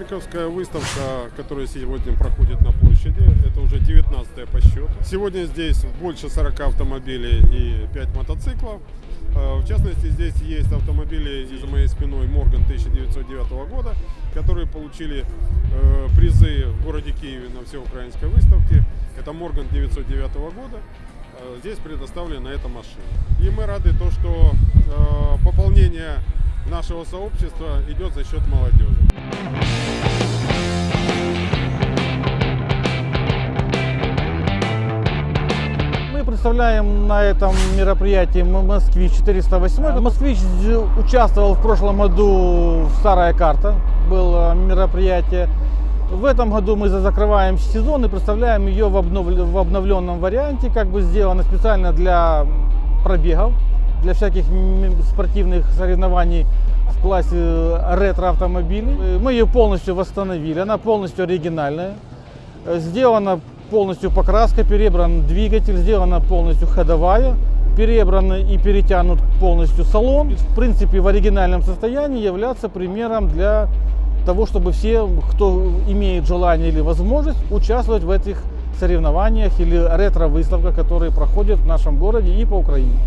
выставка, которая сегодня проходит на площади. Это уже 19 по счету. Сегодня здесь больше 40 автомобилей и 5 мотоциклов. Э, В частности, здесь есть автомобили за моей спиной Морган 1909 года, которые получили э, призы в городе Киеве на всеукраинской выставке. Это Морган 909 года. Э, Здесь предоставлена эта машина. И мы рады то, что пополнение нашего сообщества идет за счет молодежи. Представляем на этом мероприятии М- «Москвич 408». «Москвич» участвовал в прошлом году в «Старая карта», было мероприятие. В этом году мы за- закрываем сезон и представляем ее в, обновле- в обновленном варианте, как бы сделано специально для пробегов, для всяких спортивных соревнований в классе ретро-автомобилей. Э, Мы ее полностью восстановили, она полностью оригинальная. Э, Сделана полностью покраска, перебран двигатель, сделана полностью ходовая, перебран и перетянут полностью салон. В принципе, в оригинальном состоянии являться примером для того, чтобы все, кто имеет желание или возможность, участвовать в этих соревнованиях или ретро-выставках, которые проходят в нашем городе и по Украине.